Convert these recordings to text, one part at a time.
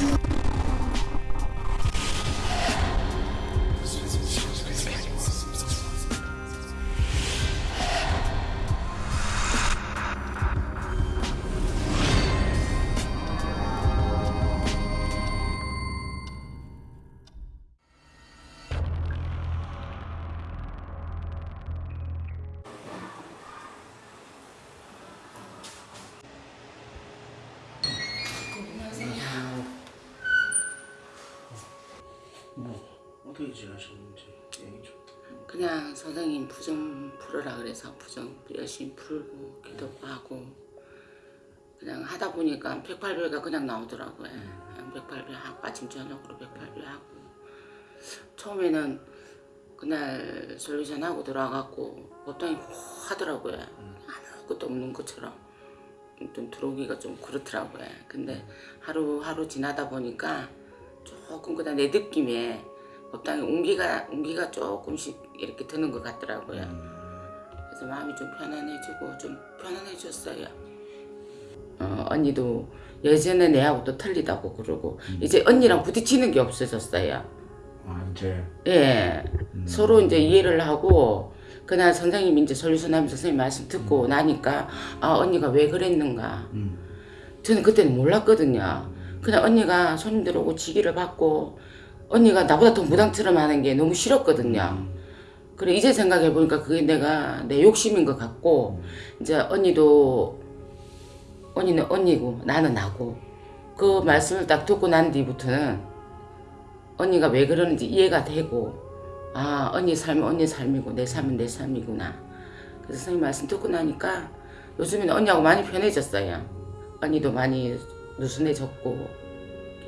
you 지내셨는지 얘기 좀. 그냥 선생님 부정 풀으라 그래서 부정 열심히 풀고 기도도 하고 그냥 하다 보니까 108배가 그냥 나오더라고요. 그냥 108배 하고 아침 저녁으로 108배 하고 처음에는 그날 솔루션 하고 들어와갖고 법당이 하더라고요. 아무것도 없는 것처럼 좀 들어오기가 좀 그렇더라고요. 근데 하루하루 지나다 보니까 조금 그냥 내 느낌에 법당에 온기가 온기가 조금씩 이렇게 드는 것 같더라고요. 그래서 마음이 좀 편안해지고 좀 편안해졌어요. 어, 언니도 예전에 내하고 또 틀리다고 그러고 이제 언니랑 부딪히는 게 없어졌어요. 아 이제 예, 서로 이제 이해를 하고 그날 선생님 이제 하면서 선생님 말씀 듣고 나니까 아 언니가 왜 그랬는가 음. 저는 그때는 몰랐거든요. 그냥 언니가 손님들 오고 지기를 받고 언니가 나보다 더 무당처럼 하는 게 너무 싫었거든요. 그래 이제 생각해 보니까 그게 내가 내 욕심인 것 같고 이제 언니도 언니는 언니고 나는 나고 그 말씀을 딱 듣고 난 뒤부터는 언니가 왜 그러는지 이해가 되고 아 언니 삶은 언니 삶이고 내 삶은 내 삶이구나 그래서 선생님 말씀 듣고 나니까 요즘에는 언니하고 많이 편해졌어요 언니도 많이 느슨해졌고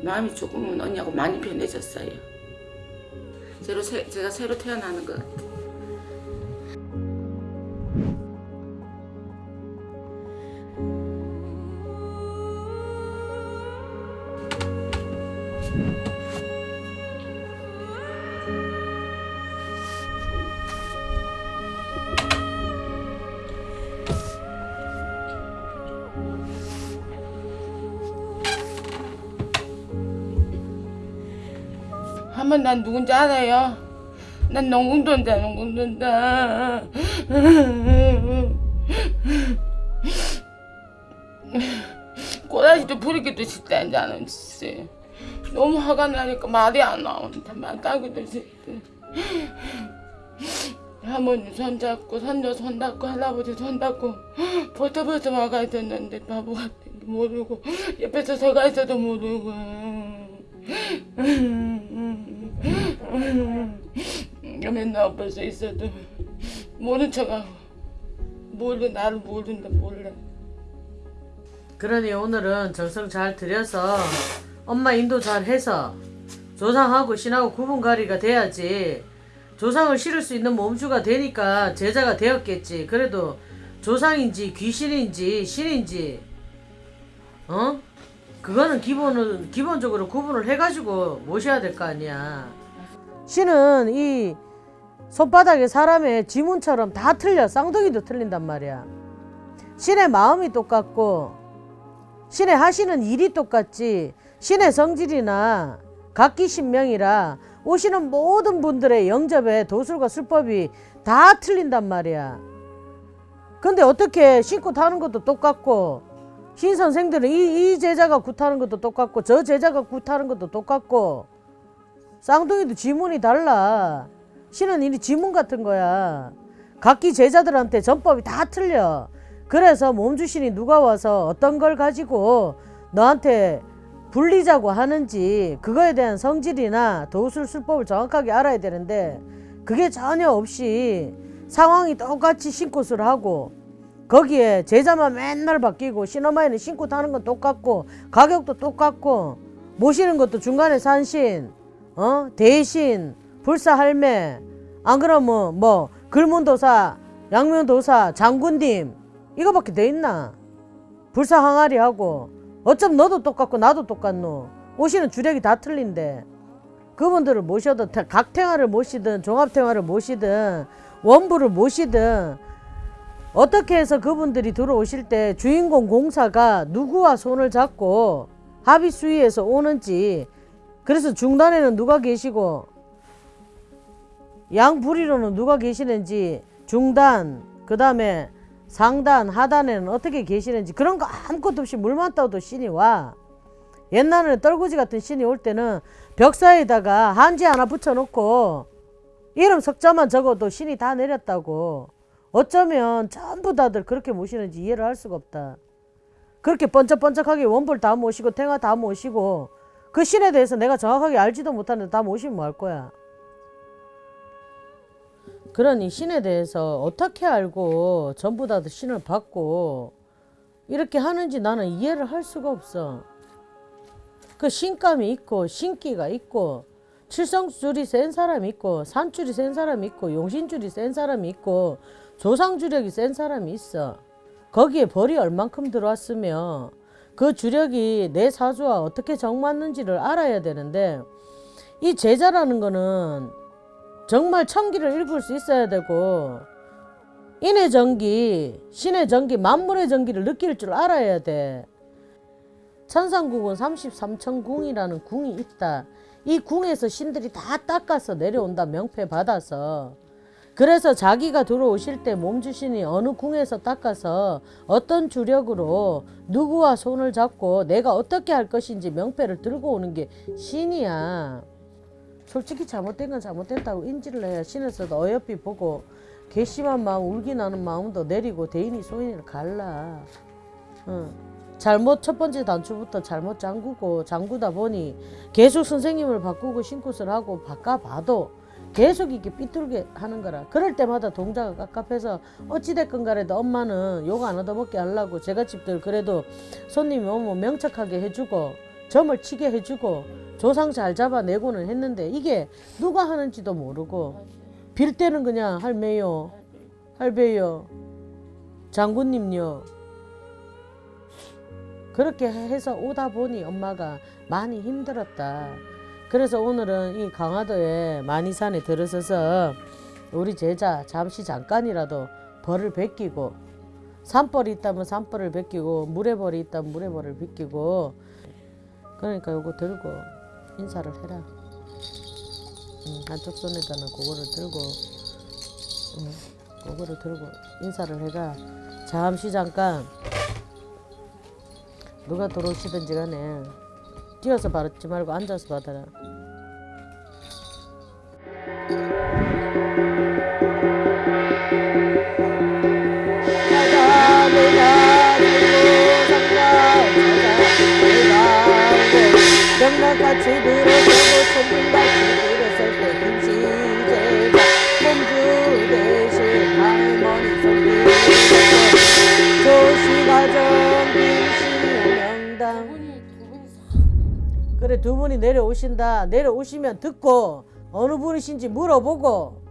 마음이 조금은 언니하고 많이 편해졌어요. 새로 새, 제가 새로 태어나는 것 같아요 난 누군지 알아요? 난 농궁돈다 농궁돈다 꼬라지도 부리기도 싫다 이제 는 진짜 너무 화가 나니까 말이 안 나온다 말 따기도 싫다 할머니 손잡고 손녀 손잡고 할아버지 손잡고 벌써 벌써 와가야 됐는데 바보 같은 게 모르고 옆에서 서가 있어도 모르고 맨날 옆에서 있어도 모른 척하고 몰라 나를 모른다 몰라 그러니 오늘은 정성 잘 들여서 엄마 인도 잘 해서 조상하고 신하고 구분가리가 돼야지 조상을 실을 수 있는 몸주가 되니까 제자가 되었겠지 그래도 조상인지 귀신인지 신인지 어? 그거는 기본은 기본적으로 구분을 해가지고 모셔야 될 거 아니야. 신은 이 손바닥에 사람의 지문처럼 다 틀려. 쌍둥이도 틀린단 말이야. 신의 마음이 똑같고 신의 하시는 일이 똑같지. 신의 성질이나 각기 신명이라 오시는 모든 분들의 영접의 도술과 술법이 다 틀린단 말이야. 근데 어떻게 신고 타는 것도 똑같고 신 선생들은 이, 이 제자가 굿하는 것도 똑같고 저 제자가 굿하는 것도 똑같고 쌍둥이도 지문이 달라. 신은 이 지문 같은 거야. 각기 제자들한테 전법이 다 틀려. 그래서 몸주신이 누가 와서 어떤 걸 가지고 너한테 불리자고 하는지 그거에 대한 성질이나 도술 술법을 정확하게 알아야 되는데 그게 전혀 없이 상황이 똑같이 신고를 하고 거기에 제자만 맨날 바뀌고 시너마에는 신고 타는 건 똑같고 가격도 똑같고 모시는 것도 중간에 산신 어? 대신 불사 할매. 안 그러면 뭐 글문도사 양면도사 장군님. 이거밖에 돼 있나? 불사 항아리 하고 어쩜 너도 똑같고 나도 똑같노? 오시는 주력이 다 틀린데. 그분들을 모셔도 각탱화를 모시든 종합탱화를 모시든 원부를 모시든 어떻게 해서 그분들이 들어오실 때 주인공 공사가 누구와 손을 잡고 합의 수위에서 오는지 그래서 중단에는 누가 계시고 양 부리로는 누가 계시는지 중단 그 다음에 상단 하단에는 어떻게 계시는지 그런 거 아무것도 없이 물만 떠도 신이 와. 옛날에는 떨구지 같은 신이 올 때는 벽 사이에다가 한지 하나 붙여놓고 이름 석자만 적어도 신이 다 내렸다고 어쩌면 전부 다들 그렇게 모시는지 이해를 할 수가 없다 그렇게 번쩍번쩍하게 원불 다 모시고 탱화 다 모시고 그 신에 대해서 내가 정확하게 알지도 못하는데 다 모시면 뭐 할 거야 그러니 신에 대해서 어떻게 알고 전부 다 신을 받고 이렇게 하는지 나는 이해를 할 수가 없어. 그 신감이 있고 신기가 있고 칠성줄이 센 사람이 있고 산줄이 센 사람이 있고 용신줄이 센 사람이 있고 조상 주력이 센 사람이 있어. 거기에 벌이 얼만큼 들어왔으며 그 주력이 내 사주와 어떻게 정맞는지를 알아야 되는데 이 제자라는 거는 정말 천기를 읽을 수 있어야 되고 인의 전기, 신의 전기, 만물의 전기를 느낄 줄 알아야 돼. 천상국은 33천 궁이라는 궁이 있다. 이 궁에서 신들이 다 닦아서 내려온다. 명패 받아서. 그래서 자기가 들어오실 때 몸 주신이 어느 궁에서 닦아서 어떤 주력으로 누구와 손을 잡고 내가 어떻게 할 것인지 명패를 들고 오는 게 신이야. 솔직히 잘못된 건 잘못됐다고 인지를 해야 신에서도 어여삐 보고 괘씸한 마음 울기 나는 마음도 내리고 대인이 소인을 갈라 응. 잘못 첫 번째 단추부터 잘못 잠그고 잠그다 보니 계속 선생님을 바꾸고 신굿을 하고 바꿔봐도 계속 이렇게 삐뚤게 하는 거라. 그럴 때마다 동자가 깝깝해서 어찌됐건 간에도 엄마는 욕 안 얻어먹게 하려고 제가 집들 그래도 손님이 오면 명척하게 해주고 점을 치게 해주고 조상 잘 잡아내고는 했는데 이게 누가 하는지도 모르고 빌 때는 그냥 할매요 할배요 장군님요. 그렇게 해서 오다 보니 엄마가 많이 힘들었다 그래서 오늘은 이 강화도에 만이산에 들어서서 우리 제자 잠시 잠깐이라도 벌을 베끼고 산벌이 있다면 산벌을 베끼고 물에 벌이 있다면 물에 벌을 베끼고 그러니까 요거 들고 인사를 해라. 응, 한쪽 손에다는 그거를 들고, 응, 그거를 들고 인사를 해라. 잠시 잠깐 누가 들어오시든지 간에 뛰어서 받지 말고 앉아서 받아라. 명랑같이 들어서 그래 두 분이 내려오신다 내려오시면 듣고 어느 분이신지 물어보고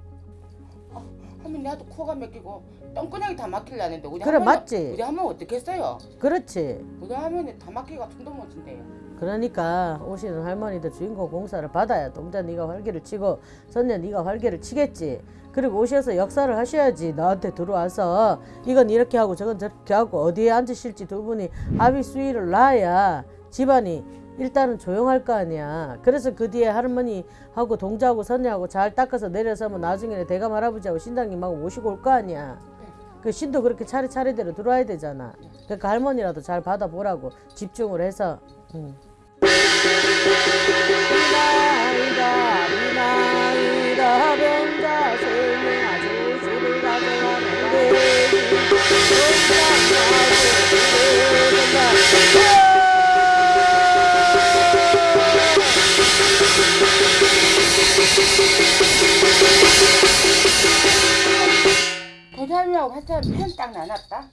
하면 나도 코가 막히고 똥구녕이 다 막힐라는데 우리 그래, 할머니- 맞지? 우리 하면 어떻게 했어요? 그렇지 우리 하면은 다 막히가 숨도 못 쉰대요. 그러니까 오시는 할머니들 주인공 공사를 받아야 동자 네가 활기를 치고 선녀 네가 활기를 치겠지 그리고 오셔서 역사를 하셔야지 나한테 들어와서 이건 이렇게 하고 저건 저렇게 하고 어디에 앉으실지 두 분이 합의 수위를 놔야 집안이 일단은 조용할 거 아니야. 그래서 그 뒤에 할머니하고 동자하고 선녀하고 잘 닦아서 내려서면 나중에는 대감 할아버지하고 신당님하고 모시고 올 거 아니야. 그 신도 그렇게 차례차례대로 들어와야 되잖아. 그러니까 할머니라도 잘 받아보라고 집중을 해서. 응. 이 도시할머니하고 파트할머니 편딱 나눴다.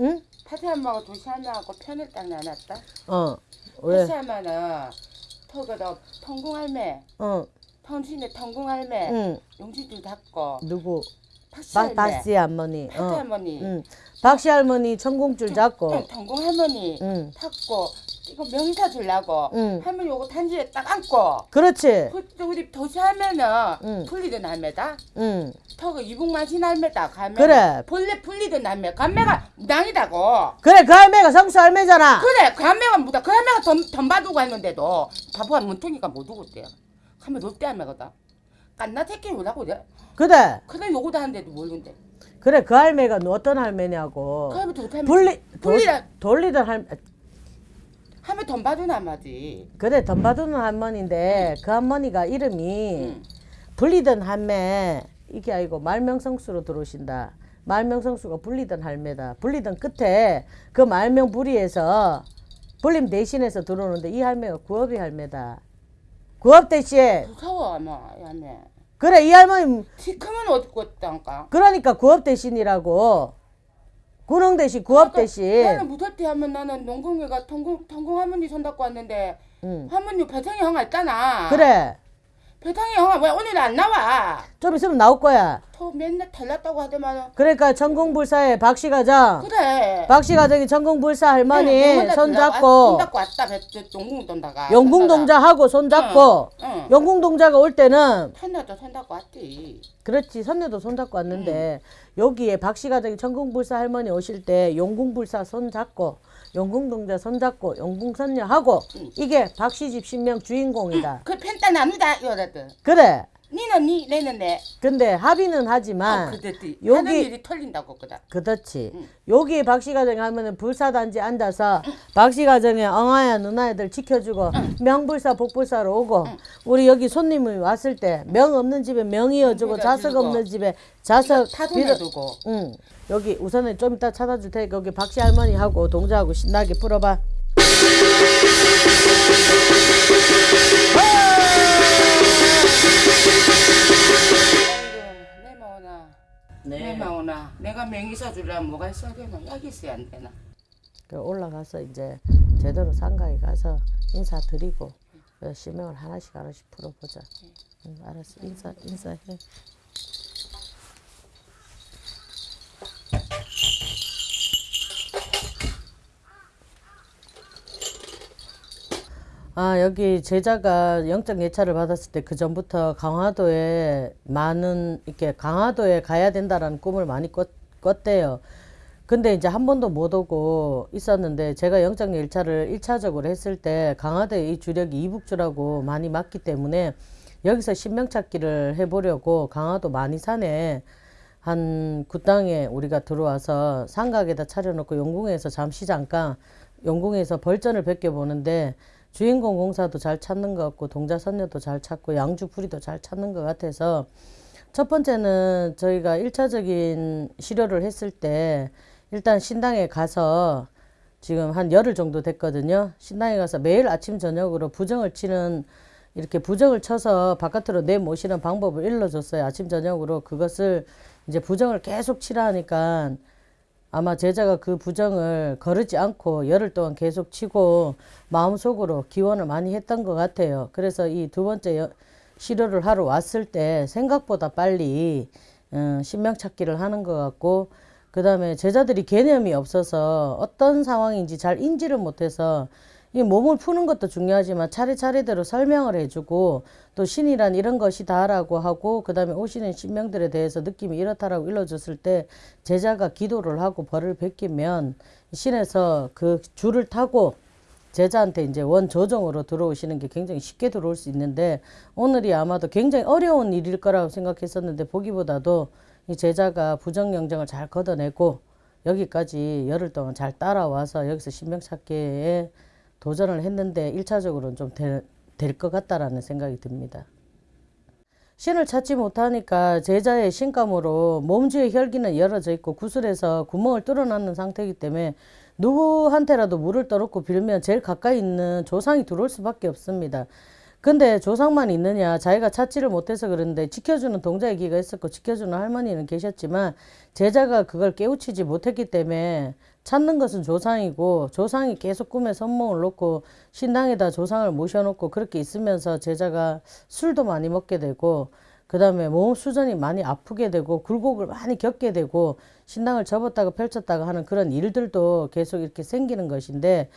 응? 파트할머니하고 도시할머니하고 편을 딱 나눴다. 어 왜? 파트할머니는 터그도 통궁할매, 어 통신의 통궁할매, 응. 용신줄 닫고 누구? 바, 파트할매, 박씨 할머니 어. 파트할머니, 응. 박씨 할머니 천공줄 잡고 통궁할머니 응. 탔고 이거 명사 주려고 응. 할머니 요거 단지에 딱 안고 그렇지. 그 우리 도시 하면은 응. 풀리던 할매다 응. 턱을 이북만 신 할매다 갈매 그래. 본래 풀리던 할매 갈매가 무당이다고 그래 그 할매가 성수 할매잖아. 그래 그 할매가 무당 그 할매가 돈, 돈 받우고 했는데도 바보가 문탱이가 못 오고 있대요 하면 롯데 할매거든 깐나 새끼 오라고 그래 그래. 그래 요거도 하는데도 모르는데 그래 그 할매가 너 어떤 할매냐고. 그 할매 도 할매 분리 돌리던 할 하면 돈 받은 할매지 그래 돈 받는 할머니인데 그 할머니가 이름이 응. 불리던 할매 이게 아니고 말명성수로 들어오신다. 말명성수가 불리던 할매다. 불리던 끝에 그 말명 부리에서 불림 대신해서 들어오는데 이 할매가 구업이 할매다. 구업 대신 무서워 아마 이 할매 그래 이 할머니 키 크면 어떻게 했단가 그러니까 구업 대신이라고 구릉 대신 구업 대신 그러니까 나는 무섭대 하면 나는 농공회가 통공 통공 할머니 손 닦고 왔는데 응. 할머니 배상이 형아 있잖아. 그래 배상이 형아 왜 오늘 안 나와? 좀 있으면 나올 거야. 저 맨날 달랐다고 하더만. 그러니까 천공불사의 박씨 가정 그래. 박씨 가정이 천공불사 할머니 네, 손손 잡고 잡고 왔다 돈다가. 영궁동자하고 손 잡고 응. 영궁동자가 올 때는 손녀도 손 잡고 왔지. 그렇지 선녀도 손 잡고 왔는데 여기에 박씨 가정이 천궁불사 할머니 오실 때 용궁불사 손 잡고 용궁동자 손 잡고 용궁선녀 하고 이게 박씨 집 신명 주인공이다. 그 펜타 나누다 이러거든. 그래. 니는 니 내는 내. 근데 합의는 어, 하지만 그랬지. 여기- 하는 일이 털린다고 그다. 그렇지. 여기 박씨 가정에 하면은 불사단지 앉아서 박씨 가정에 엉아야 누나애들 지켜주고 명불사 복불사로 오고 우리 여기 손님이 왔을 때 명 없는 집에 명이어주고 자석. 없는 집에 자석 타손해두고. 응. 여기 우선은 좀 이따 찾아줄 테니까 여기 박씨 할머니하고 동자하고 신나게 풀어봐. 네. 마오나. 내가 명의사 주려면 뭐가 있어야 되나? 약이 있어야 안 되나? 그 올라가서 이제 제대로 상가에 가서 인사드리고 그 실명을 하나씩 하나씩 풀어보자. 응, 알았어. 인사 인사해. 아 여기 제자가 영적 예찰을 받았을 때 그 전부터 강화도에 많은 이렇게 강화도에 가야 된다라는 꿈을 많이 꿨, 꿨대요. 근데 이제 한 번도 못 오고 있었는데 제가 영적 열차를 일차적으로 했을 때 강화도에 이 주력이 이북주라고 많이 맞기 때문에 여기서 신명 찾기를 해보려고 강화도 많이산에 한 구땅에 우리가 들어와서 상각에다 차려놓고 용궁에서 잠시 잠깐 용궁에서 벌전을 벗겨보는데 주인공 공사도 잘 찾는 것 같고 동자선녀도 잘 찾고 양주풀이도 잘 찾는 것 같아서 첫 번째는 저희가 일차적인 시료를 했을 때 일단 신당에 가서 지금 한 열흘 정도 됐거든요. 신당에 가서 매일 아침 저녁으로 부정을 치는 이렇게 부정을 쳐서 바깥으로 내모시는 방법을 일러줬어요. 아침 저녁으로 그것을 이제 부정을 계속 치라 하니까 아마 제자가 그 부정을 거르지 않고 열흘 동안 계속 치고 마음속으로 기원을 많이 했던 것 같아요. 그래서 이 두 번째 여- 시료를 하러 왔을 때 생각보다 빨리 어, 신명 찾기를 하는 것 같고 그 다음에 제자들이 개념이 없어서 어떤 상황인지 잘 인지를 못해서 이 몸을 푸는 것도 중요하지만 차례차례대로 설명을 해주고 또 신이란 이런 것이다라고 하고 그 다음에 오시는 신명들에 대해서 느낌이 이렇다라고 일러줬을 때 제자가 기도를 하고 벌을 베끼면 신에서 그 줄을 타고 제자한테 이제 원 조정으로 들어오시는 게 굉장히 쉽게 들어올 수 있는데 오늘이 아마도 굉장히 어려운 일일 거라고 생각했었는데 보기보다도 이 제자가 부정영정을 잘 걷어내고 여기까지 열흘 동안 잘 따라와서 여기서 신명 찾기에 도전을 했는데 일차적으로는 좀 될 것 같다라는 생각이 듭니다. 신을 찾지 못하니까 제자의 신감으로 몸주의 혈기는 열어져 있고 구슬에서 구멍을 뚫어놨는 상태이기 때문에 누구한테라도 물을 떠놓고 빌면 제일 가까이 있는 조상이 들어올 수밖에 없습니다. 근데 조상만 있느냐 자기가 찾지를 못해서 그런데 지켜주는 동자애기가 있었고 지켜주는 할머니는 계셨지만 제자가 그걸 깨우치지 못했기 때문에 찾는 것은 조상이고 조상이 계속 꿈에 선몽을 놓고 신당에다 조상을 모셔놓고 그렇게 있으면서 제자가 술도 많이 먹게 되고 그 다음에 몸 수전이 많이 아프게 되고 굴곡을 많이 겪게 되고 신당을 접었다가 펼쳤다가 하는 그런 일들도 계속 이렇게 생기는 것인데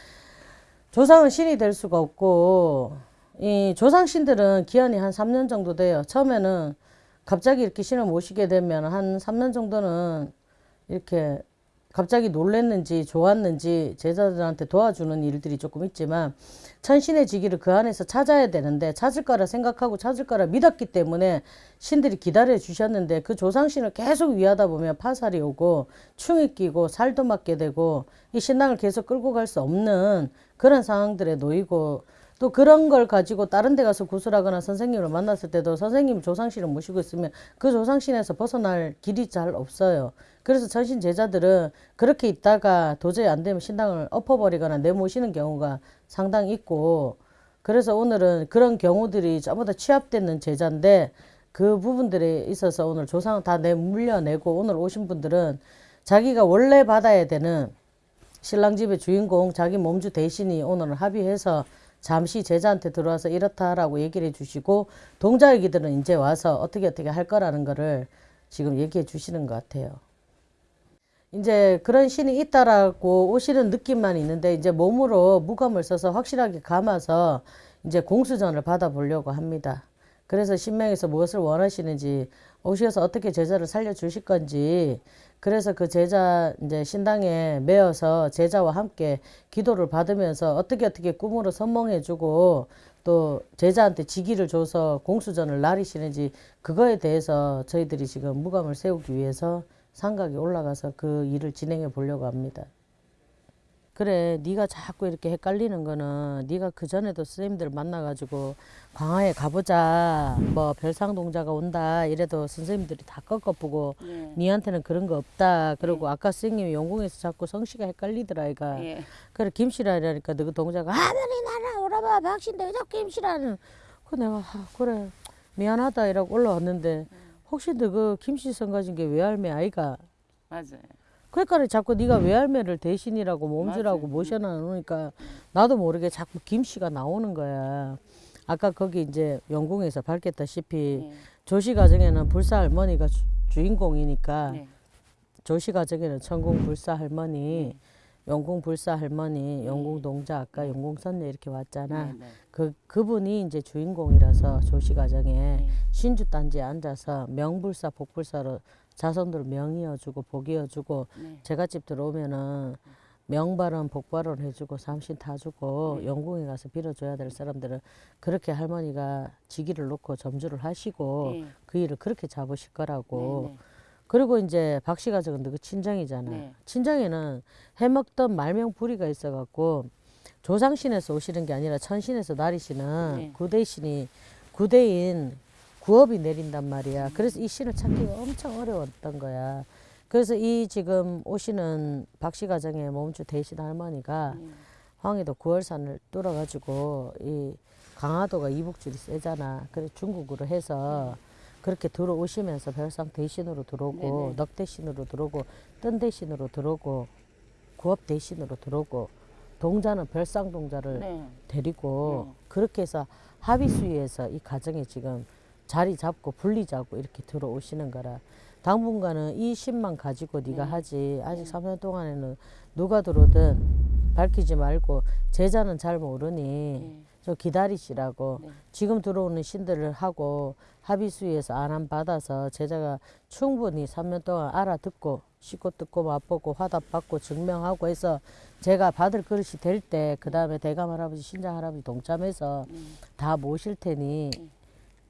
조상은 신이 될 수가 없고 이 조상신들은 기한이 한 3년 정도 돼요. 처음에는 갑자기 이렇게 신을 모시게 되면 한 3년 정도는 이렇게 갑자기 놀랬는지 좋았는지 제자들한테 도와주는 일들이 조금 있지만 천신의 지기를 그 안에서 찾아야 되는데 찾을 거라 생각하고 찾을 거라 믿었기 때문에 신들이 기다려 주셨는데 그 조상신을 계속 위하다 보면 파살이 오고 충이 끼고 살도 맞게 되고 이 신앙을 계속 끌고 갈 수 없는 그런 상황들에 놓이고 또 그런 걸 가지고 다른 데 가서 구슬하거나 선생님을 만났을 때도 선생님 조상신을 모시고 있으면 그 조상신에서 벗어날 길이 잘 없어요. 그래서 전신 제자들은 그렇게 있다가 도저히 안 되면 신당을 엎어버리거나 내모시는 경우가 상당히 있고 그래서 오늘은 그런 경우들이 전부 다 취합되는 제자인데 그 부분들에 있어서 오늘 조상을 다내 물려내고 오늘 오신 분들은 자기가 원래 받아야 되는 신랑 집의 주인공 자기 몸주 대신이 오늘 합의해서 잠시 제자한테 들어와서 이렇다라고 얘기를 해주시고 동자애기들은 이제 와서 어떻게 어떻게 할 거라는 거를 지금 얘기해 주시는 것 같아요. 이제 그런 신이 있다라고 오시는 느낌만 있는데 이제 몸으로 무감을 써서 확실하게 감아서 이제 공수전을 받아보려고 합니다. 그래서 신명에서 무엇을 원하시는지 오셔서 어떻게 제자를 살려 주실 건지 그래서 그 제자 이제 신당에 매어서 제자와 함께 기도를 받으면서 어떻게 어떻게 꿈으로 선몽해 주고 또 제자한테 지기를 줘서 공수전을 나리시는지 그거에 대해서 저희들이 지금 무감을 세우기 위해서 상각에 올라가서 그 일을 진행해 보려고 합니다. 그래 네가 자꾸 이렇게 헷갈리는 거는 네가 그 전에도 선생님들 만나가지고 광화에 가보자 뭐 별상동자가 온다 이래도 선생님들이 다 꺾어보고 네. 니한테는 그런 거 없다 그러고 아까 선생님이 용궁에서 자꾸 성씨가 헷갈리더라 이가 예. 그래 김씨라니까 너그 동자가 아무리 나라 오라봐 박신데 왜 자꾸 김씨라는 그 내가 아, 그래 미안하다 이러고 올라왔는데 혹시 너그 김씨 성 가진 게 외할매 아이가 맞아요. 그러니까 자꾸 네가 외할매를 대신이라고 몸주라고 맞아요. 모셔놔 놓으니까 나도 모르게 자꾸 김씨가 나오는 거야. 아까 거기 이제 영궁에서 밝혔다시피 예. 조씨 가정에는 불사 할머니가 주, 주인공이니까 네. 조씨 가정에는 천궁 불사 할머니, 영궁 불사 할머니, 영궁 동자 아까 영궁 선녀 이렇게 왔잖아. 네, 네. 그 그분이 이제 주인공이라서 조씨 가정에 네. 신주 단지에 앉아서 명불사 복불사로 자손들 명이어주고 복이어주고 네. 제갓집 들어오면은 명발언 복발언 해주고 삼신 타주고 네. 영궁에 가서 빌어줘야 될 사람들은 그렇게 할머니가 직위를 놓고 점주를 하시고 네. 그 일을 그렇게 잡으실 거라고 네, 네. 그리고 이제 박 씨 가족은 그 친정이잖아 네. 친정에는 해먹던 말명 부리가 있어갖고 조상신에서 오시는 게 아니라 천신에서 네. 구대신이 구대인 구업이 내린단 말이야. 그래서 이 신을 찾기가 엄청 어려웠던 거야. 그래서 이 지금 오시는 박씨 가정의 몸주 대신 할머니가 네. 황해도 구월산을 뚫어가지고 이 강화도가 이북줄이 세잖아. 그래 중국으로 해서 그렇게 들어오시면서 별상 대신으로 들어오고 네네. 넉 대신으로 들어오고 뜬 대신으로 들어오고 구업 대신으로 들어오고 동자는 별상 동자를 네. 데리고 네. 그렇게 해서 합의수위에서 이 가정에 지금 자리 잡고 분리자고 이렇게 들어오시는 거라 당분간은 이 신만 가지고 네가 네. 하지 아직 3년 동안에는 누가 들어오든 밝히지 말고 제자는 잘 모르니 네. 좀 기다리시라고 네. 지금 들어오는 신들을 하고 합의수위에서 안함 받아서 제자가 충분히 3년 동안 알아듣고 씻고 듣고 맛보고 화답받고 증명하고 해서 제가 받을 그릇이 될 때 그 다음에 대감 할아버지 신장 할아버지 동참해서 네. 다 모실 테니 네.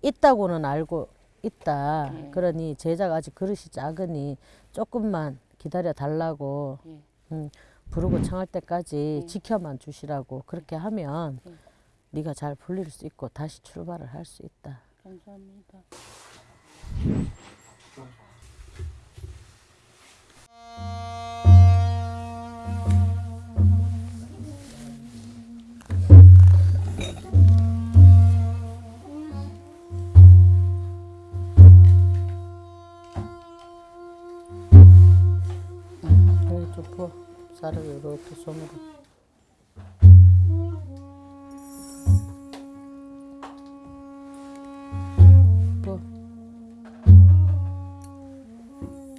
있다고는 알고 있다. 네. 그러니 제자가 아직 그릇이 작으니 조금만 기다려 달라고 네. 음, 부르고 청할 때까지 네. 지켜만 주시라고 그렇게 하면 네. 네가 잘 풀릴 수 있고 다시 출발을 할 수 있다. 감사합니다. 부어. 쌀을 이렇게 손으로.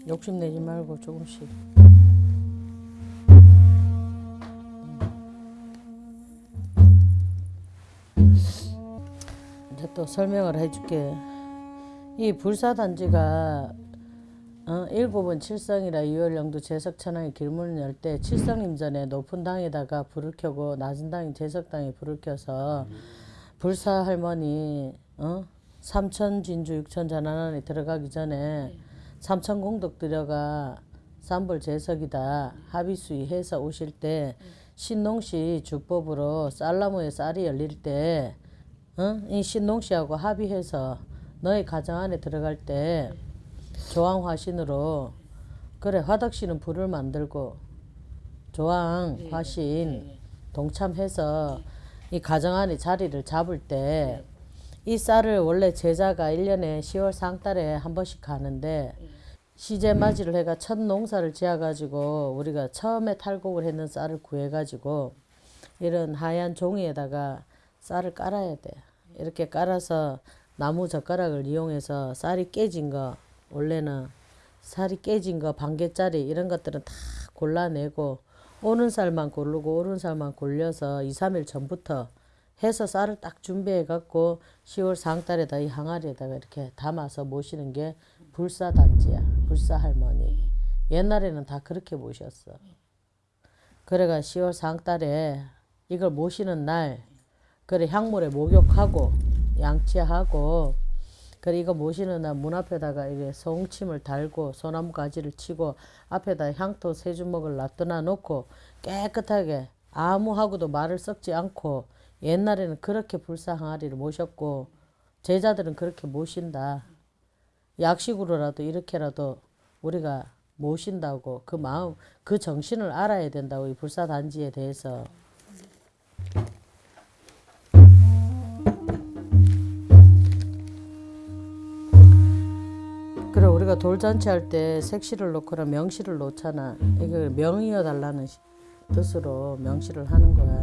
욕심내지 말고 조금씩. 이제 또 설명을 해줄게. 이 불사단지가 어, 일곱은 칠성이라 이월령도 제석천왕이 길문을 열 때 칠성임전에 높은 당에다가 불을 켜고 낮은 당이 제석당에 불을 켜서 불사 할머니 어? 삼천 진주 육천 전환원에 들어가기 전에 삼천 공덕 들여가 삼불 제석이다 합의수의 해서 오실 때 신농시 주법으로 쌀나무에 쌀이 열릴 때 어? 이 신농씨하고 합의해서 너희 가정 안에 들어갈 때 조항 화신으로 그래 화덕씨는 불을 만들고 조항 화신 동참해서 이 가정 안에 자리를 잡을 때 이 쌀을 원래 제자가 1년에 10월 상달에 한 번씩 가는데 시제 맞이를 해가 첫 농사를 지어가지고 우리가 처음에 탈곡을 했는 쌀을 구해가지고 이런 하얀 종이에다가 쌀을 깔아야 돼. 이렇게 깔아서 나무 젓가락을 이용해서 쌀이 깨진 거 원래는 쌀이 깨진 거 반개짜리 이런 것들은 다 골라내고 오는 쌀만 고르고 오른 쌀만 골려서 2, 3일 전부터 해서 쌀을 딱 준비해 갖고 10월 상달에다 이 항아리에다가 이렇게 담아서 모시는 게 불사단지야. 불사할머니. 옛날에는 다 그렇게 모셨어. 그래가 10월 상달에 이걸 모시는 날 그래 향물에 목욕하고 양치하고 그래 이거 모시는 날 문 앞에다가 이게 송침을 달고 소나무 가지를 치고 앞에다 향토 세 주먹을 놔둬 놓고 깨끗하게 아무하고도 말을 섞지 않고 옛날에는 그렇게 불사 항아리를 모셨고 제자들은 그렇게 모신다. 약식으로라도 이렇게라도 우리가 모신다고 그 마음 그 정신을 알아야 된다고 이 불사 단지에 대해서 우리가 돌잔치 할 때 색시를 놓거나 명시를 놓잖아. 이걸 명이어 달라는 시- 뜻으로 명시를 하는 거야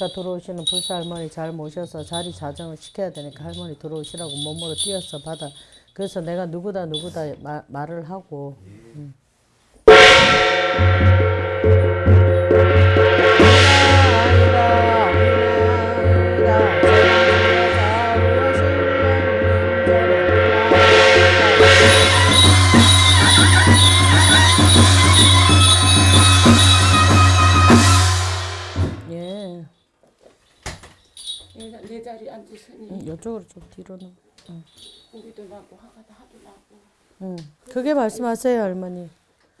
아까 들어오시는 불사 할머니 잘 모셔서 자리 자정을 시켜야 되니까 할머니 들어오시라고 몸으로 뛰어서 받아. 그래서 내가 누구다 누구다 마, 말을 하고. 이쪽으로 좀 뒤로 놓. 고기도 나고 화가도 하도 나고 응. 그게 말씀하세요 할머니.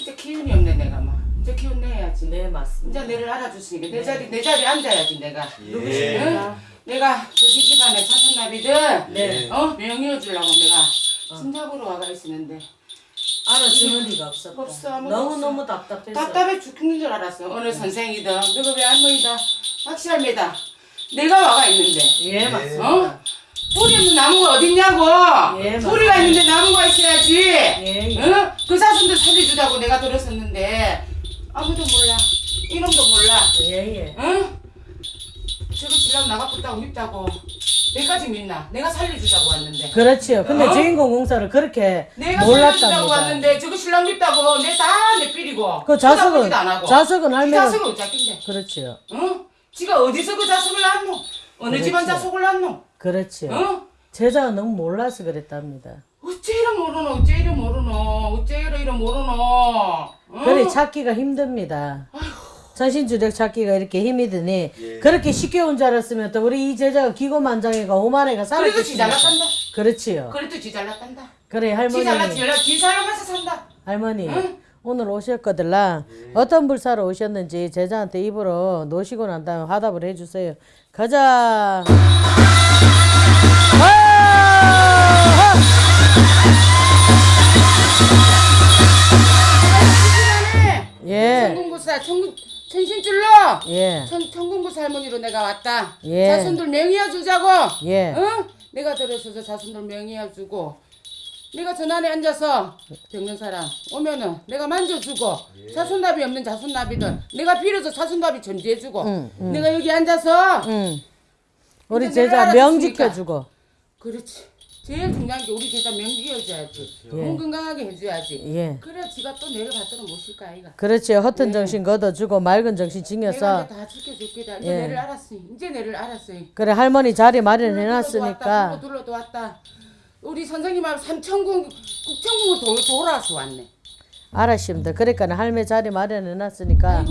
이제 기운이 없네 내가 막 이제 기운 내야지 네 맞습니다. 이제 내를 알아줬으니까 내 자리 내 자리에 앉아야지 내가 예. 응? 내가 저기 집안에 사촌나비들 네. 어 명예해 주려고 내가 진작으로 와가 있었는데 알아주는 리가 없었다. 없어, 아무도 너무 없어. 너무 답답해서. 답답해 죽는 줄 알았어 어느 선생이든 너가 왜 할머니다 박시할매다 내가 와가 있는데 예 어? 맞습니다. 뿌리 없는 나무가 어딨냐고 예, 뿌리가 있는데 나무가 있어야지 예, 예. 응? 그 사슴들 살려주자고 내가 들었었는데 아무도 몰라 이놈도 몰라 예예. 응? 저거 신랑 나가겠다고 밉다고 내까지 믿나 내가 살려주자고 왔는데 그렇지요. 근데 어? 주인공 공사를 그렇게 내가 살려주자고 몰랐답니다. 왔는데 저거 신랑 밉다고 내 다내 삐리고 그 자석은 쳐다보지도 안 하고. 자석은 이 할매가 자석은 어차피인데 그렇지요. 응? 지가 어디서 그 자석을 낳노 어느 집안 그렇지. 자석을 낳노 그렇지요. 응? 제자가 너무 몰라서 그랬답니다. 어째 이래 모르노 어째 이래 모르노 어째 이래 이래 모르노 응? 그래 찾기가 힘듭니다. 전신주력 찾기가 이렇게 힘이 드니 예. 그렇게 쉽게 온 줄 알았으면 또 우리 이 제자가 기고만장애가 오만애가 그래도 지 잘 났단다 살았겠습니까? 그렇지요. 그래도 지 잘 났단다 그래 지 할머니 잘났지 연락 지 살아면서 산다 할머니 오늘 오셨거들라 어떤 불사로 오셨는지 제자한테 입으로 놓으시고 난 다음에 화답을 해주세요. 가자. 예. 천궁구사 천궁 천신줄로 예. 천 천궁구사 할머니로 내가 왔다 예. 자손들 명의해 주자고 예. 응? 내가 들어서서 자손들 명의해 주고 내가 전안에 앉아서 병는 사람 오면은 내가 만져주고 자손납이 없는 자손납이든 내가 빌어서 자손납이 전제해주고 응, 내가 여기 앉아서 응. 우리 제자 내가 명. 지켜주고. 그렇지 제일 중요한 게 우리 제자 명 지어줘야지 몸 건강하게 해줘야지 예. 그래 지가 또 내를 받들어 모실 거 아이가 그렇지. 허튼 정신 걷어주고 맑은 정신 내가 징여서. 이제 다 지켜줄게다 이제 예. 내를 알았으니 이제 내를 알았으니 그래 할머니 자리 둘러도 마련해놨으니까. 왔다, 둘러도 왔다 우리 선생님하고 삼천궁 국천궁을 도, 돌아서 왔네 알았습니다. 그러니까 할매 자리 마련해놨으니까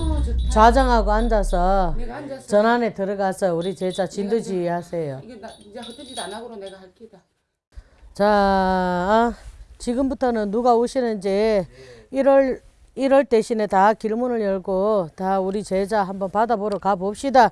좌정하고 앉아서 앉아서 전안에 들어가서 우리 제자 진두지 하세요. 이게 나 이제 짓안 하고로 내가 할 기다. 자, 아, 지금부터는 누가 오시는지 1월 1월 대신에 다 길문을 열고 다 우리 제자 한번 받아보러 가 봅시다.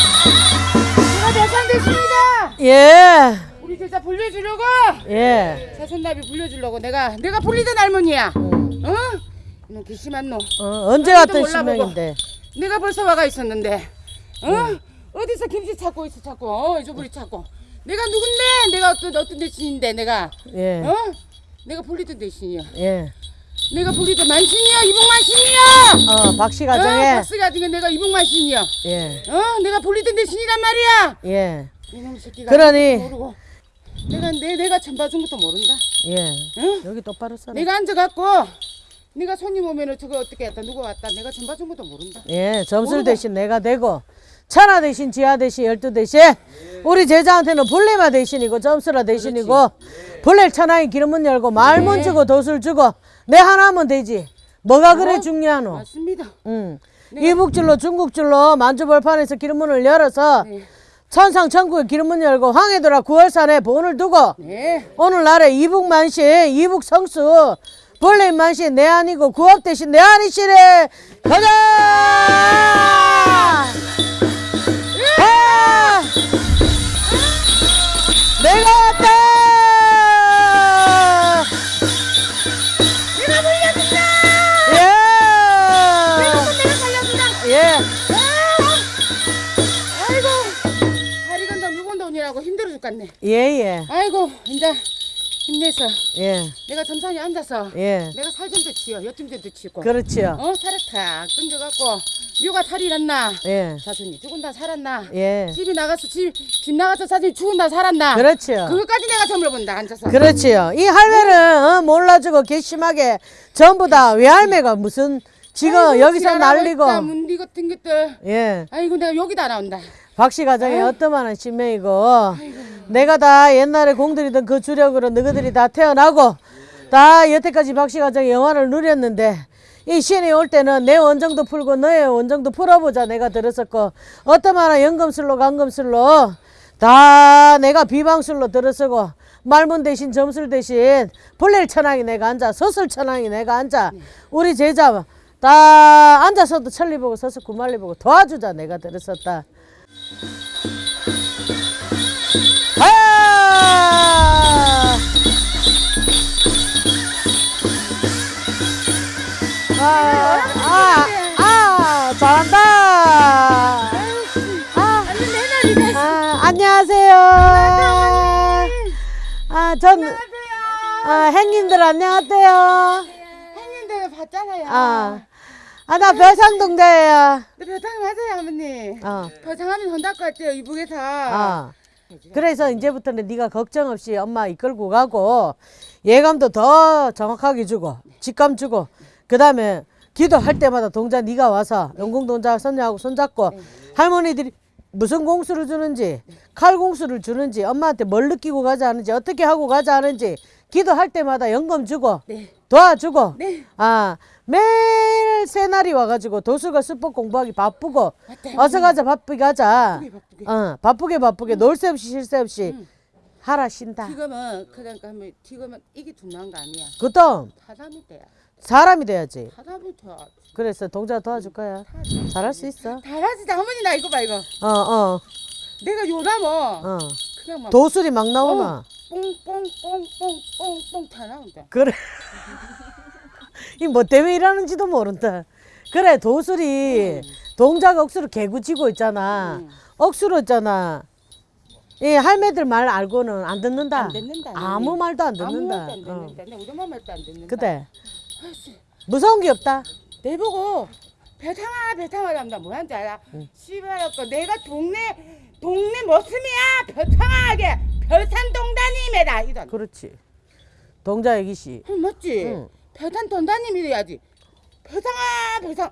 제가 대상됐습니다. 예, 우리 제자 불려주려고 예. 사손나비 불려주려고 내가 내가 불리던 할머니야. 어? 이놈 괘씸한 놈. 어, 언제 몰라보고. 신명인데. 내가 벌써 와가 있었는데. 어? 어디서 김치 찾고 있어 찾고 어 이조부리 찾고. 내가 누군데? 내가 어떤 어떤 대신인데 내가 예, 어? 내가 불리던 대신이야. 예. 내가 불리던 만신이야 이봉만신이야. 어, 박씨 어, 가정에. 박스가 지금 내가 이봉만신이야. 예, 어? 내가 불리던 대신이란 말이야. 예, 이놈 새끼가 그러니. 모르고 내가 내 내가 전봐준 것도 모른다. 예. 응? 여기 똑바로 서라. 내가 앉아갖고 네가 손님 오면은 저거 어떻게 했다 누구 왔다 내가 전봐준 것도 모른다. 예, 점술 모르고. 대신 내가 되고 천하 대신 지하 대신 열두 대신 우리 제자한테는 불레마 대신이고 점수라 대신이고 불레 천하의 기름문 열고 말문 네. 주고 도술 주고 내 하나면 되지 뭐가 그래 중요하노 맞습니다. 응. 이북줄로 중국줄로 만주벌판에서 기름문을 열어서 네. 천상 천국의 기름문 열고 황해도라 구월산에 본을 두고 네. 오늘날에 이북만신 이북성수 벌레만신 내 아니고 구업 대신 내 아니시래 가자 힘내서 예, 내가 점산에 앉아서 예, 내가 살 좀 더 치요. 엿좀더 치고. 그렇지요. 어 살을 탁 던져갖고 묘가 살이 났나? 예, 사촌이 죽은다 살았나? 예, 집이 나가서 집, 집 나가서 사촌이 죽은다 살았나? 그렇지요. 그것까지 내가 점을 본다 앉아서. 그렇지요. 이 할매는 어, 몰라주고 괘씸하게 전부 다 외할매가 무슨 지금 여기서 있다, 문디 같은 것들. 예 아이고 내가 여기다 나온다. 박씨 가정이 어떠만한 신명이고 내가 다 옛날에 공들이던 그 주력으로 너희들이 다 태어나고 다 여태까지 박씨 가정의 영화를 누렸는데 이 신이 올 때는 내 원정도 풀고 너의 원정도 풀어보자 내가 들었었고 어떠만한 연금술로 강금술로 다 내가 비방술로 들어서고 말문 대신 점술 대신 벌레 천왕이 내가 앉아 서술 천왕이 내가 앉아 우리 제자 다 앉아서도 천리 보고 서서 구말리 보고 도와주자 내가 들었었다 아! 아, 아, 아, 잘한다. 아, 아, 안녕하세요. 아, 전, 아, 행님들 안녕하세요. 형님들 봤잖아요. 아, 아, 나 별산동자예요. 네, 배당 맞아요 어머니. 어, 배당하면 돈 닦을 때요 이북에서. 아. 그래서 이제부터는 네가 걱정 없이 엄마 이끌고 가고 예감도 더 정확하게 주고 직감 주고 그 다음에 기도할 때마다 동자 네가 와서 영공 동자 손녀하고 손잡고 할머니들이 무슨 공수를 주는지 칼 공수를 주는지 엄마한테 뭘 느끼고 가자 하는지 어떻게 하고 가자 하는지 기도할 때마다 연금 주고 네. 도와주고 네. 아 매일 새날이 와가지고 도수가 수법 공부하기 바쁘고 맞다, 어서 가자 바쁘게 가자 바쁘게, 바쁘게. 어 바쁘게 바쁘게 놀새 없이 쉴새 없이 하라 쉰다 지금은 그러니까 하면 지금은 이게 중요한 거 아니야. 그것도 사람이 돼야. 사람이 돼야지 사람이 돼야. 그래서 동자 도와줄 거야 잘할 수 있어 잘하지 어머니 나 이거 봐 이거. 어어 어 내가 요나뭐 어. 그냥 막 도술이 막 나오나 뽕뽕뽕뽕뽕뽕 다 나온다. 그래. 이 뭐 때문에 일하는지도 모른다. 그래 도술이 동작 억수로 개구치고 있잖아. 음. 억수로 있잖아. 이 할매들 말 알고는 안 듣는다. 안 듣는다, 아무. 말도 안 아무 듣는다. 말도 안 어. 듣는다. 내 우리 엄마 말도 안 듣는다. 그때 무서운 게 없다. 내보고 배탕아 배탕아 남다 뭐한줄 알아? 씨발아까 내가 동네 동네 모습이야 배탕아하게 별산동다님이다 이런. 그렇지. 동자 애기씨. 응, 맞지? 응. 별산 동다님이 래야지. 배탕아 배탕.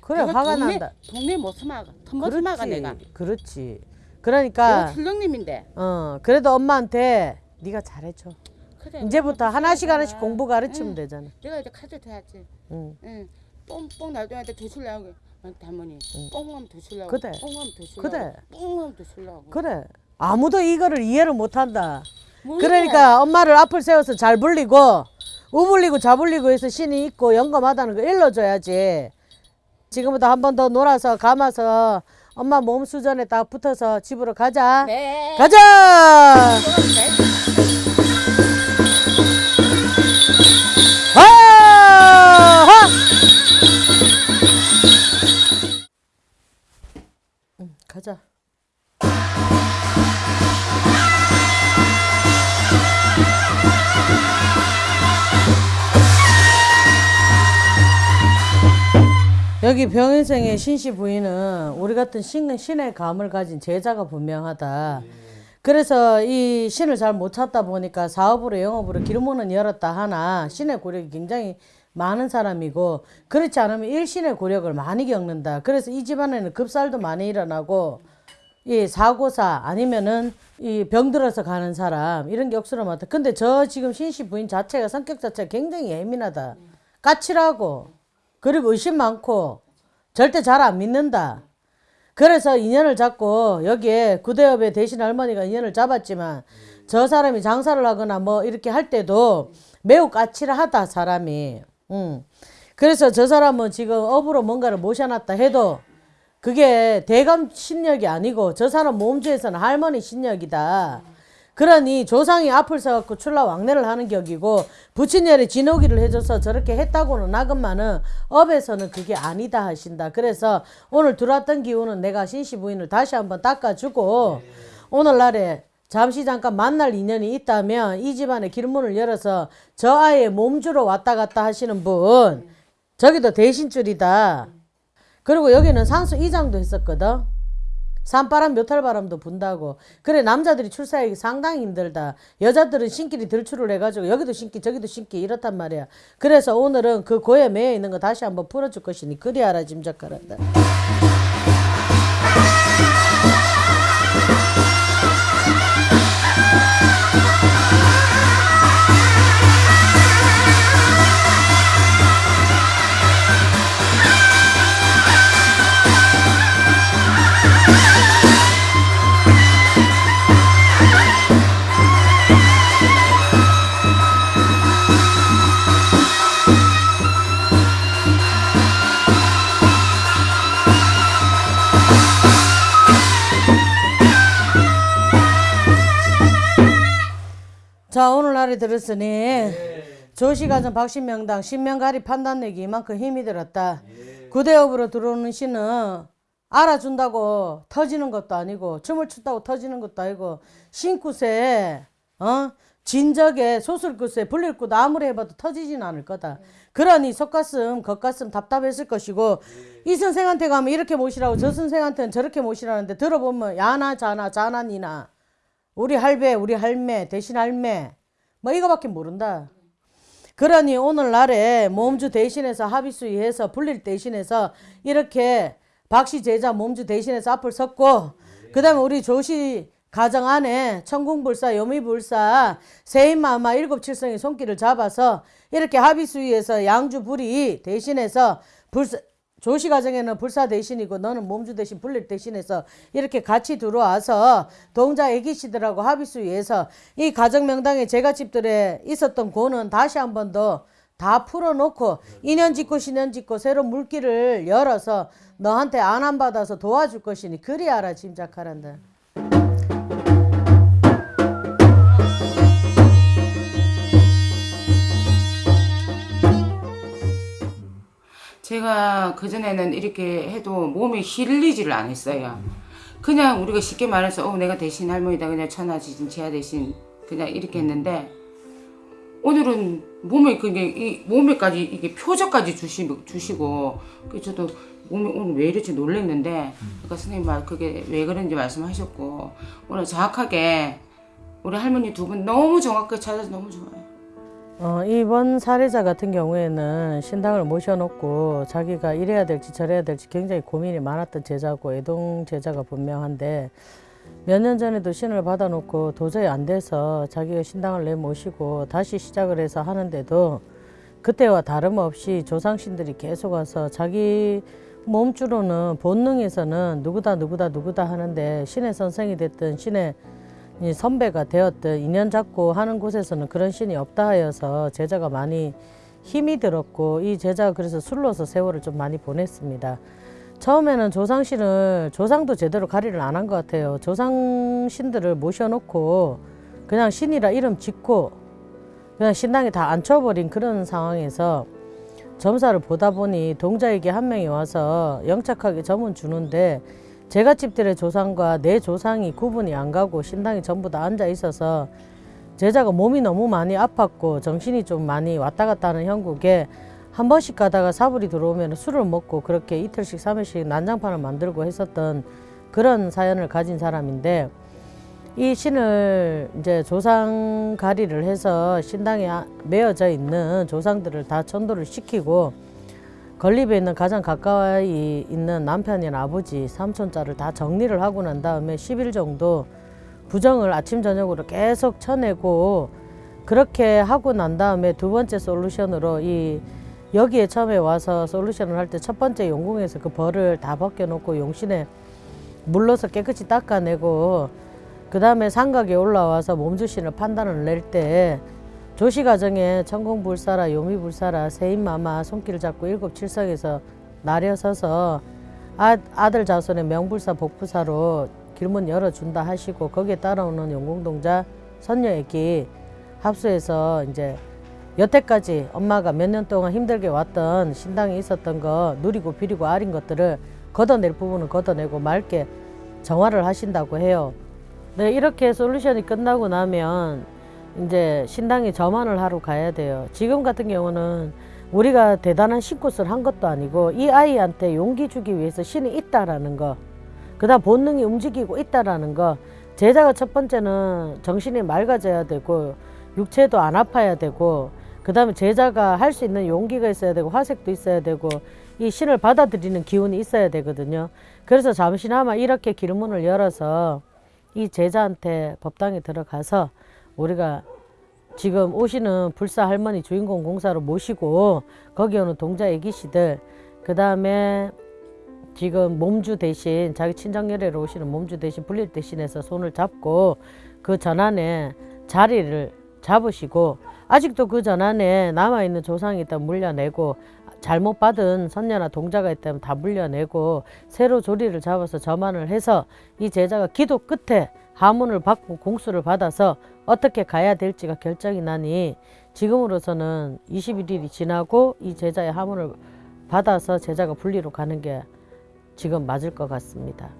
그래 내가 화가 동네, 난다. 동네 모습아가 모습아가 내가. 그렇지. 내가 그러니까 출렁님인데. 어 그래도 엄마한테 네가 잘해줘. 그래, 이제부터 하나씩 무서워하잖아. 하나씩 공부 가르치면 응. 되잖아. 내가 이제 카드 돼야지. 응. 응. 뽕뽕 도술 나오게. 할머니 뽕하면 도술라고. 그래. 뽕하면 도술라고. 그래. 뽕하면 도술라고. 그래. 아무도 이거를 이해를 못한다. 그러니까 엄마를 앞을 세워서 잘 불리고 우불리고 좌불리고 해서 신이 있고 영감하다는 거 일러줘야지. 지금부터 한 번 더 놀아서 감아서 엄마 몸 수전에 딱 붙어서 집으로 가자. 네. 가자. 하! 응, 가자. 여기 병인생의 신씨 부인은 우리 같은 신, 신의 감을 가진 제자가 분명하다. 그래서 이 신을 잘 못 찾다 보니까 사업으로 영업으로 길문은 열었다 하나 신의 고력이 굉장히 많은 사람이고 그렇지 않으면 일신의 고력을 많이 겪는다. 그래서 이 집안에는 급살도 많이 일어나고 이 사고사 아니면은 이 병들어서 가는 사람 이런 게 억수로 많다. 근데 저 지금 신씨 부인 자체가 성격 자체가 굉장히 예민하다. 까칠하고 그리고 의심 많고 절대 잘 안 믿는다. 그래서 인연을 잡고 여기에 구대업의 대신 할머니가 인연을 잡았지만 저 사람이 장사를 하거나 뭐 이렇게 할 때도 매우 까칠하다 사람이. 음. 그래서 저 사람은 지금 업으로 뭔가를 모셔놨다 해도 그게 대감 신력이 아니고 저 사람 몸주에서는 할머니 신력이다. 그러니 조상이 앞을 서갖고 출라 왕래를 하는 격이고 부친열이 진호기를 해줘서 저렇게 했다고는 하건만은 업에서는 그게 아니다 하신다. 그래서 오늘 들어왔던 기운은 내가 신씨 부인을 다시 한번 닦아주고 오늘날에 잠시 잠깐 만날 인연이 있다면 이 집안의 길문을 열어서 저 아이의 몸주로 왔다 갔다 하시는 분 저기도 대신줄이다. 그리고 여기는 상수 이장도 했었거든. 산바람 묘탈바람도 분다고. 그래 남자들이 출사하기 상당히 힘들다. 여자들은 신길이 들출을 해가지고 여기도 신기 저기도 신기 이렇단 말이야. 그래서 오늘은 그 고에 매여 있는 거 다시 한번 풀어줄 것이니 그리 알아 짐작하란다 자 오늘날에 들었으니 조시가전 박신명당 신명가리 판단내기 이만큼 힘이 들었다. 구대업으로 들어오는 신은 알아준다고 터지는 것도 아니고 춤을 춘다고 터지는 것도 아니고 신굿에 어? 진적에 소술굿에 불릴굿 아무리 해봐도 터지진 않을 거다. 그러니 속가슴 겉가슴 답답했을 것이고 이 선생한테 가면 이렇게 모시라고 저 선생한테는 저렇게 모시라는데 들어보면 야나 자나 자나 니나. 우리 할배, 우리 할매, 대신 할매, 뭐 이거밖에 모른다. 그러니 오늘날에 몸주 대신해서 합의수의해서 불릴 대신해서 이렇게 박씨 제자 몸주 대신해서 앞을 섰고 그 다음에 우리 조씨 가정 안에 천궁불사, 여미불사, 세인마마 일곱칠성의 손길을 잡아서 이렇게 합의수의해서 양주불이 대신해서 불사, 조씨 가정에는 불사 대신이고 너는 몸주 대신 불릴 대신해서 이렇게 같이 들어와서 동자 애기씨들하고 합의수위해서 이 가정 명당에 제가 집들에 있었던 고는 다시 한 번 더 다 풀어놓고 인연 짓고 신연 짓고 새로 물길을 열어서 너한테 안안 받아서 도와줄 것이니 그리 알아 짐작하란다. 제가 그전에는 이렇게 해도 몸이 힐리지를 안 했어요. 그냥 우리가 쉽게 말해서 어 내가 대신 할머니다 그냥 천하지진 지하 대신 그냥 이렇게 했는데 오늘은 몸에 그게 이 몸에까지 이게 표적까지 주시, 주시고 그래서 저도 몸이 오늘 왜 이렇지 놀랬는데 그러니까 선생님 말 그게 왜 그런지 말씀하셨고 오늘 정확하게 우리 할머니 두 분 너무 정확하게 찾아서 너무 좋아요. 어, 이번 사례자 같은 경우에는 신당을 모셔놓고 자기가 이래야 될지 저래야 될지 굉장히 고민이 많았던 제자고 애동 제자가 분명한데 몇 년 전에도 신을 받아놓고 도저히 안 돼서 자기가 신당을 내 모시고 다시 시작을 해서 하는데도 그때와 다름없이 조상신들이 계속 와서 자기 몸주로는 본능에서는 누구다 누구다 누구다 하는데 신의 선생이 됐든 신의 이 선배가 되었든 인연 잡고 하는 곳에서는 그런 신이 없다 하여서 제자가 많이 힘이 들었고 이 제자가 그래서 술로서 세월을 좀 많이 보냈습니다. 처음에는 조상신을 조상도 제대로 가리를 안 한 것 같아요. 조상신들을 모셔놓고 그냥 신이라 이름 짓고 그냥 신당에 다 앉혀버린 그런 상황에서 점사를 보다 보니 동자에게 한 명이 와서 영착하게 점은 주는데 제가 집들의 조상과 내 조상이 구분이 안 가고 신당이 전부 다 앉아 있어서 제자가 몸이 너무 많이 아팠고 정신이 좀 많이 왔다 갔다 하는 형국에 한 번씩 가다가 사불이 들어오면 술을 먹고 그렇게 이틀씩 삼일씩 난장판을 만들고 했었던 그런 사연을 가진 사람인데 이 신을 이제 조상 가리를 해서 신당에 아- 매어져 있는 조상들을 다 천도를 시키고 건립에 있는 가장 가까이 있는 남편이나 아버지, 삼촌자를 다 정리를 하고 난 다음에 10일 정도 부정을 아침 저녁으로 계속 쳐내고 그렇게 하고 난 다음에 두 번째 솔루션으로 이 여기에 처음에 와서 솔루션을 할 때 첫 번째 용궁에서 그 벌을 다 벗겨놓고 용신에 물러서 깨끗이 닦아내고 그 다음에 삼각에 올라와서 몸주신을 판단을 낼 때 조시 과정에 천공불사라 요미불사라 세인마마 손길 잡고 일곱 칠성에서 나려서서 아, 아들 자손의 명불사 복부사로 길문 열어준다 하시고 거기에 따라오는 용공동자 선녀에게 합수해서 이제 여태까지 엄마가 몇 년 동안 힘들게 왔던 신당에 있었던 거 누리고 비리고 아린 것들을 걷어낼 부분은 걷어내고 맑게 정화를 하신다고 해요. 네, 이렇게 솔루션이 끝나고 나면 이제 신당에 점안을 하러 가야 돼요. 지금 같은 경우는 우리가 대단한 신굿을 한 것도 아니고 이 아이한테 용기 주기 위해서 신이 있다라는 거. 그다음 본능이 움직이고 있다라는 거. 제자가 첫 번째는 정신이 맑아져야 되고 육체도 안 아파야 되고 그다음에 제자가 할 수 있는 용기가 있어야 되고 화색도 있어야 되고 이 신을 받아들이는 기운이 있어야 되거든요. 그래서 잠시나마 이렇게 길문을 열어서 이 제자한테 법당에 들어가서 우리가 지금 오시는 불사 할머니 주인공 공사로 모시고 거기 오는 동자 애기씨들 그 다음에 지금 몸주 대신 자기 친정열애로 오시는 몸주 대신 불릴 대신해서 손을 잡고 그 전안에 자리를 잡으시고 아직도 그 전안에 남아있는 조상이 있다면 물려내고 잘못 받은 선녀나 동자가 있다면 다 물려내고 새로 조리를 잡아서 점안을 해서 이 제자가 기도 끝에 하문을 받고 공수를 받아서 어떻게 가야 될지가 결정이 나니 지금으로서는 21일이 지나고 이 제자의 하문을 받아서 제자가 분리로 가는 게 지금 맞을 것 같습니다.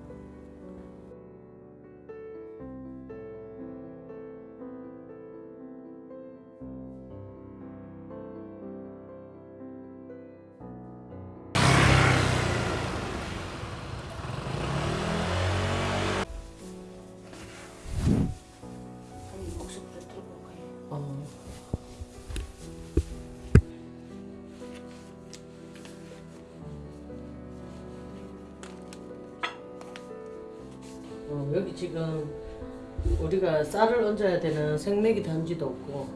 얹어야 되는 생매기 단지도 없고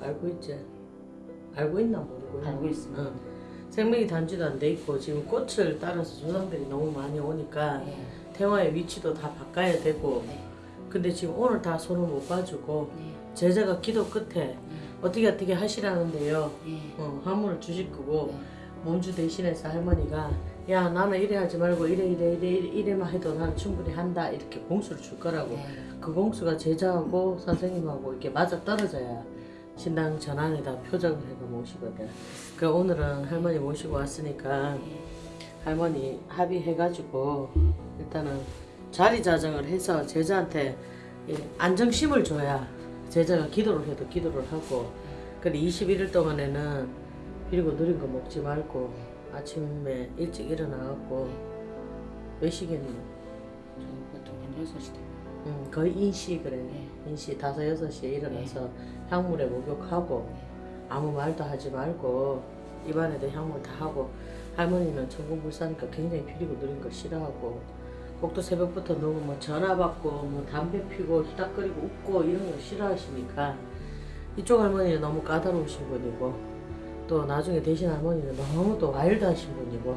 알고 있지? 알고 있나 모르고? 알고 있습니다. 응. 생매기 단지도 안 돼 있고 지금 꽃을 따라서 조상들이 너무 많이 오니까 네. 태화의 위치도 다 바꿔야 되고 네. 근데 지금 오늘 다 손을 못 봐주고 네. 제자가 기도 끝에 어떻게 어떻게 하시라는데요. 네. 어, 화물을 주실 거고 네. 몸주 대신해서 할머니가 야 나는 이래 하지 말고 이래 이래 이래 이래 이래만 해도 나는 충분히 한다 이렇게 공수를 줄 거라고 네. 그 공수가 제자하고 선생님하고 이렇게 맞아 떨어져야 신당 전안에다 표적을 해가 모시거든. 그 오늘은 할머니 모시고 왔으니까 할머니 합의해가지고 일단은 자리 자정을 해서 제자한테 이 안정심을 줘야 제자가 기도를 해도 기도를 하고 그래 21일 동안에는 그리고 느린 거 먹지 말고 아침에 일찍 일어나갖고 몇 시겠니? 저 보통 한 6시 돼. 음, 거의 인시 그래 인시 다섯 여섯 시에 일어나서 향물에 목욕하고 아무 말도 하지 말고 입안에도 향물 다 하고 할머니는 천공불사니까 굉장히 피리고 느린 거 싫어하고 꼭또 새벽부터 너무 뭐 전화 받고 뭐 담배 피고 히닥거리고 웃고 이런 거 싫어하시니까 이쪽 할머니는 너무 까다로우신 분이고 또 나중에 대신 할머니는 너무 또 와일드하신 분이고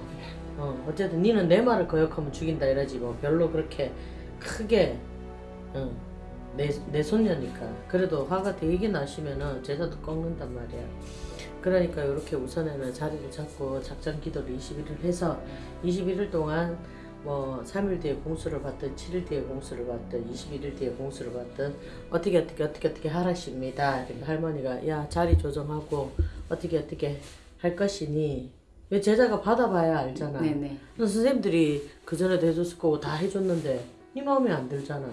어, 어쨌든 니는 내 말을 거역하면 죽인다 이러지 뭐 별로 그렇게 크게 응. 내, 내 손녀니까 그래도 화가 되게 나시면은 제자도 꺾는단 말이야 그러니까 이렇게 우선에는 자리를 잡고 작전 기도를 21일 해서 21일 동안 뭐 3일 뒤에 공수를 받든 7일 뒤에 공수를 받든 21일 뒤에 공수를 받든 어떻게 어떻게 어떻게 어떻게 하라십니다 그러니까 할머니가 야 자리 조정하고 어떻게 어떻게 할 것이니 왜 제자가 받아봐야 알잖아 네네. 선생님들이 그 전에도 해줬을 거고 다 해줬는데 네 마음에 안 들잖아.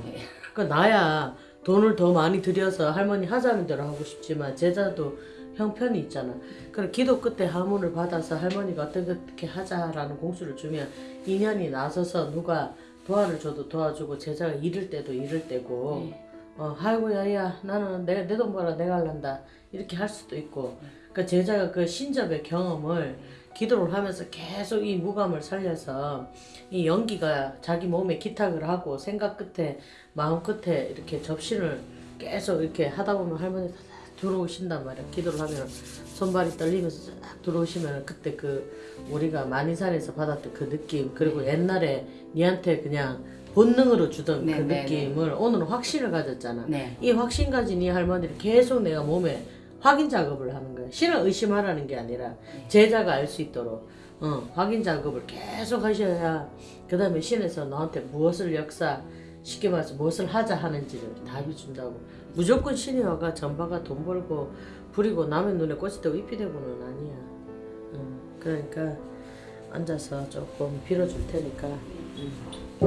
그러니까 나야 돈을 더 많이 들여서 할머니 하자는 대로 하고 싶지만 제자도 형편이 있잖아. 그럼 기도 끝에 하문을 받아서 할머니가 어떻게 하자라는 공수를 주면 인연이 나서서 누가 도와를 줘도 도와주고 제자가 잃을 때도 잃을 때고 어 아이고 야야 나는 내 내 돈 벌어 내가 할란다 이렇게 할 수도 있고 그러니까 제자가 그 신접의 경험을 기도를 하면서 계속 이 무감을 살려서 이 연기가 자기 몸에 기탁을 하고 생각 끝에 마음 끝에 이렇게 접신을 계속 이렇게 하다 보면 할머니 다 들어오신단 말이야. 기도를 하면 손발이 떨리면서 쫙 들어오시면 그때 그 우리가 만인산에서 받았던 그 느낌 그리고 옛날에 니한테 그냥 본능으로 주던 네, 그 네, 느낌을 오늘은 확신을 가졌잖아. 네. 이 확신 가진 이 할머니를 계속 내가 몸에 확인 작업을 하는 신을 의심하라는 게 아니라 제자가 알 수 있도록 어, 확인 작업을 계속 하셔야 그 다음에 신에서 너한테 무엇을 역사 쉽게 말해서 무엇을 하자 하는지를 답이 준다고. 무조건 신이 와가 전파가 돈 벌고 부리고 남의 눈에 꽃이 되고 잎이 되고는 아니야. 어, 그러니까 앉아서 조금 빌어줄 테니까. 그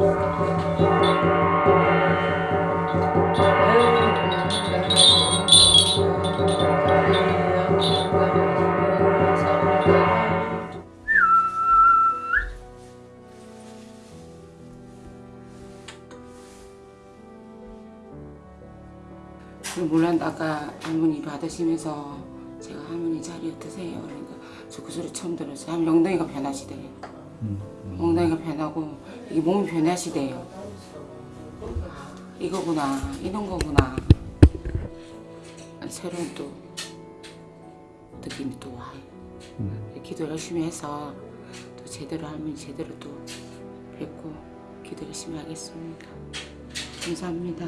아까 할머니 받으시면서 제가 할머니 자리 어떠세요? 그러니까 저 그 소리 처음 들었어요. 하면 엉덩이가 변하시대요. 엉덩이가 변하고 이게 몸이 변하시대요. 아, 이거구나 이런 거구나. 새로운 또 느낌이 또 와요. 기도 열심히 해서 또 제대로 할머니 제대로 또 뵙고 기도 열심히 하겠습니다. 감사합니다.